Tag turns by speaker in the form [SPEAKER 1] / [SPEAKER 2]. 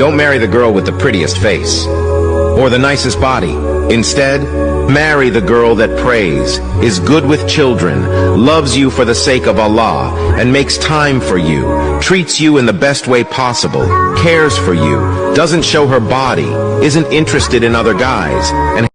[SPEAKER 1] Don't marry the girl with the prettiest face or the nicest body. Instead, marry the girl that prays, is good with children, loves you for the sake of Allah, and makes time for you, treats you in the best way possible, cares for you, doesn't show her body, isn't interested in other guys, and